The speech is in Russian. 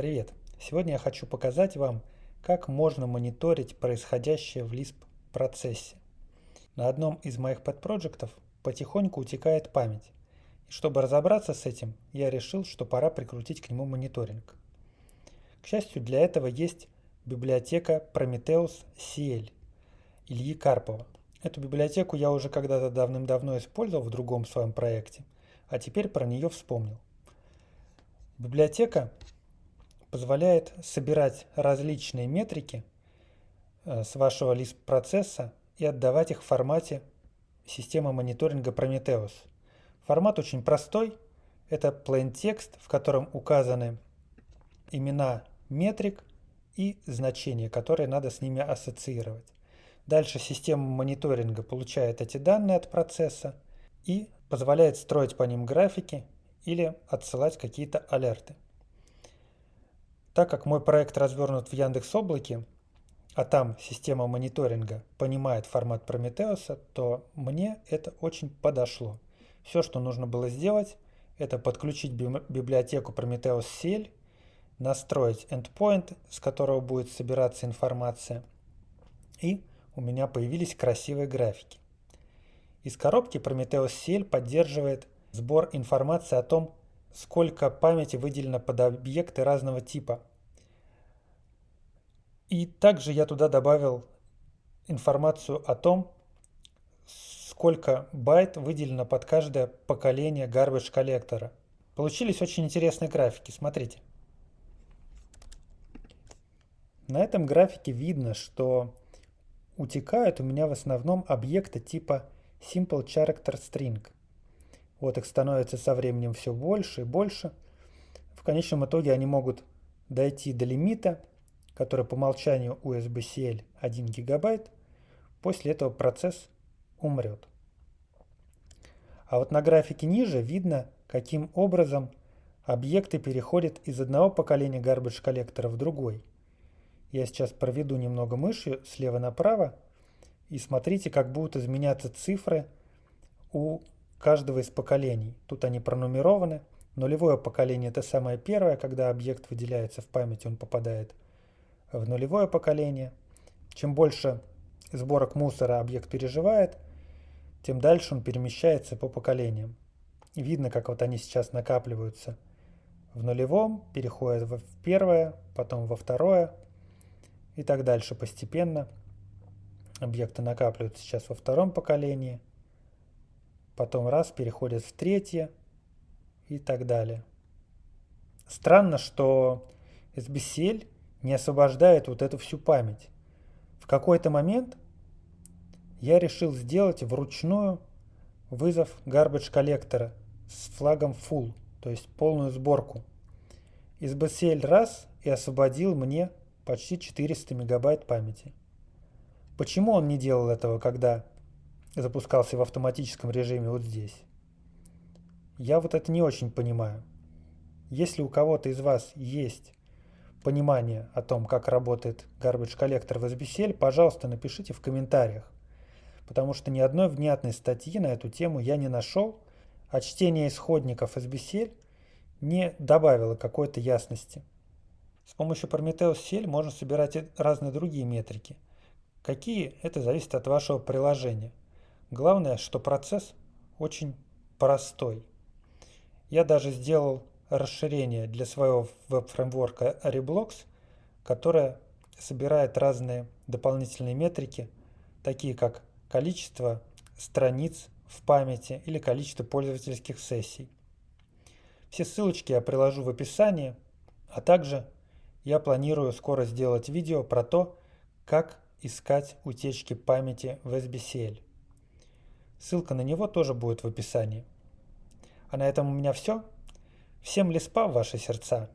Привет! Сегодня я хочу показать вам, как можно мониторить происходящее в Lisp процессе. На одном из моих подпроектов потихоньку утекает память. И чтобы разобраться с этим, я решил, что пора прикрутить к нему мониторинг. К счастью, для этого есть библиотека Prometheus CL Ильи Карпова. Эту библиотеку я уже когда-то давным-давно использовал в другом своем проекте, а теперь про нее вспомнил. Библиотека позволяет собирать различные метрики э, с вашего Lisp процесса и отдавать их в формате системы мониторинга Prometheus. Формат очень простой. Это plain text, в котором указаны имена метрик и значения, которые надо с ними ассоциировать. Дальше система мониторинга получает эти данные от процесса и позволяет строить по ним графики или отсылать какие-то алерты. Так как мой проект развернут в Яндекс Облаке, а там система мониторинга понимает формат Прометеуса, то мне это очень подошло. Все, что нужно было сделать, это подключить библиотеку Prometheus CL, настроить endpoint, с которого будет собираться информация, и у меня появились красивые графики. Из коробки Prometheus CL поддерживает сбор информации о том, сколько памяти выделено под объекты разного типа. И также я туда добавил информацию о том, сколько байт выделено под каждое поколение garbage коллектора. Получились очень интересные графики, смотрите. На этом графике видно, что утекают у меня в основном объекты типа Simple Character String – вот их становится со временем все больше и больше. В конечном итоге они могут дойти до лимита, который по умолчанию USB-CL 1 гигабайт. После этого процесс умрет. А вот на графике ниже видно, каким образом объекты переходят из одного поколения garbage коллектора в другой. Я сейчас проведу немного мышью слева направо и смотрите, как будут изменяться цифры у каждого из поколений. Тут они пронумерованы. Нулевое поколение – это самое первое, когда объект выделяется в память, он попадает в нулевое поколение. Чем больше сборок мусора объект переживает, тем дальше он перемещается по поколениям. И видно, как вот они сейчас накапливаются в нулевом, переходят в первое, потом во второе и так дальше постепенно. Объекты накапливаются сейчас во втором поколении – потом раз переходит в третье и так далее. Странно, что SBCL не освобождает вот эту всю память. В какой-то момент я решил сделать вручную вызов garbage коллектора с флагом full, то есть полную сборку. SBCL раз и освободил мне почти 400 мегабайт памяти. Почему он не делал этого, когда запускался в автоматическом режиме вот здесь. Я вот это не очень понимаю. Если у кого-то из вас есть понимание о том, как работает garbage коллектор в SBCL, пожалуйста, напишите в комментариях. Потому что ни одной внятной статьи на эту тему я не нашел, а чтение исходников SBCL не добавило какой-то ясности. С помощью Prometheus CL можно собирать разные другие метрики. Какие? Это зависит от вашего приложения. Главное, что процесс очень простой. Я даже сделал расширение для своего веб-фреймворка Reblocks, которое собирает разные дополнительные метрики, такие как количество страниц в памяти или количество пользовательских сессий. Все ссылочки я приложу в описании, а также я планирую скоро сделать видео про то, как искать утечки памяти в SBCL. Ссылка на него тоже будет в описании. А на этом у меня все. Всем леспа в ваши сердца.